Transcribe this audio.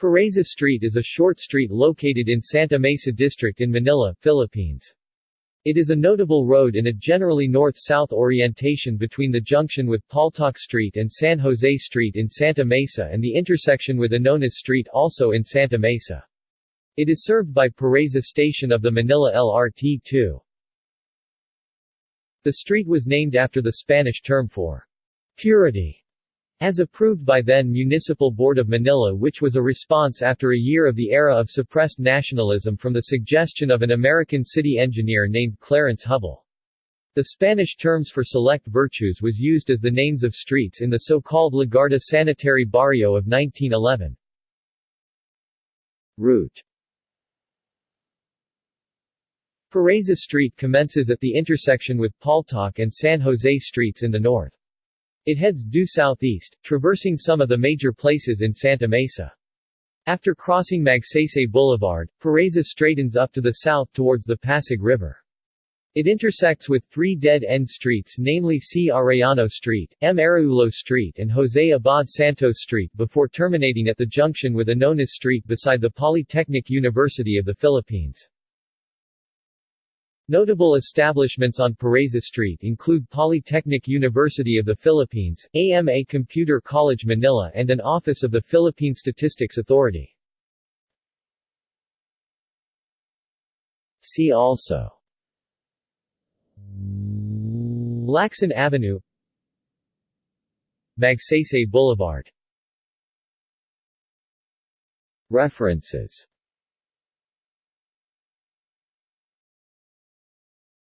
Pureza Street is a short street located in Santa Mesa District in Manila, Philippines. It is a notable road in a generally north-south orientation between the junction with Paltok Street and San Jose Street in Santa Mesa and the intersection with Anonas Street also in Santa Mesa. It is served by Pureza Station of the Manila LRT-2. The street was named after the Spanish term for purity as approved by then Municipal Board of Manila which was a response after a year of the era of suppressed nationalism from the suggestion of an American city engineer named Clarence Hubble. The Spanish terms for select virtues was used as the names of streets in the so-called Legarda Sanitary Barrio of 1911. Route Pureza Street commences at the intersection with Paltok and San Jose Streets in the north. It heads due southeast, traversing some of the major places in Santa Mesa. After crossing Magsaysay Boulevard, Pureza straightens up to the south towards the Pasig River. It intersects with three dead-end streets namely C. Arellano Street, M. Araullo Street and Jose Abad Santos Street before terminating at the junction with Anonas Street beside the Polytechnic University of the Philippines. Notable establishments on Pureza Street include Polytechnic University of the Philippines, AMA Computer College Manila and an office of the Philippine Statistics Authority. See also Lacson Avenue Magsaysay Boulevard References